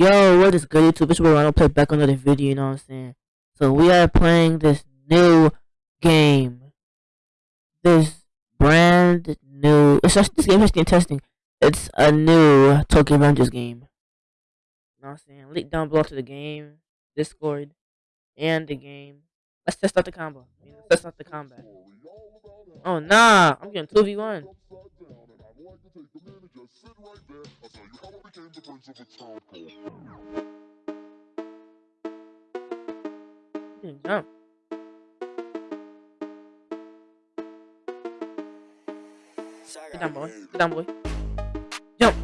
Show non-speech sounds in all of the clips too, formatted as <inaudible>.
Yo, what is good YouTube? It's Ronald play back another video, you know what I'm saying? So we are playing this new game. This brand new it's just this game is testing. It's a new Tokyo Revengers game. You know what I'm saying? Link down below to the game, Discord, and the game. Let's test out the combo. Let's test out the combat. Oh nah, I'm getting 2v1. Jump. Get down, boy. Get down, boy. Jump.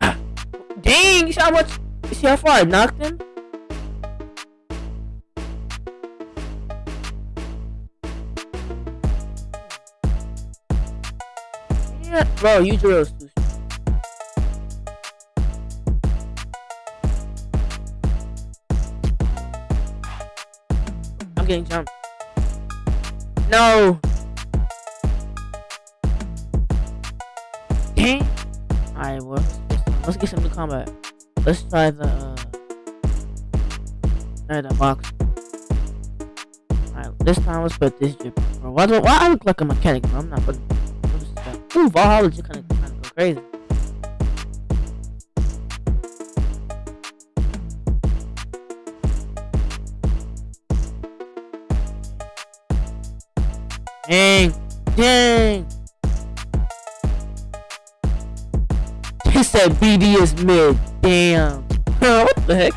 <gasps> Dang, you see how much? You see how far I knocked him? Yeah, bro, you drills getting jumped. No. Dang. Alright, well, let's get some new combat. Let's try the, uh, try the box. Alright, this time let's put this. Bro, why do why I look like a mechanic? Bro? I'm not putting. Ooh, Valhalla just kind of kind of go crazy. Dang, dang. He said BD is mid. Damn. what the heck?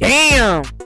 Damn!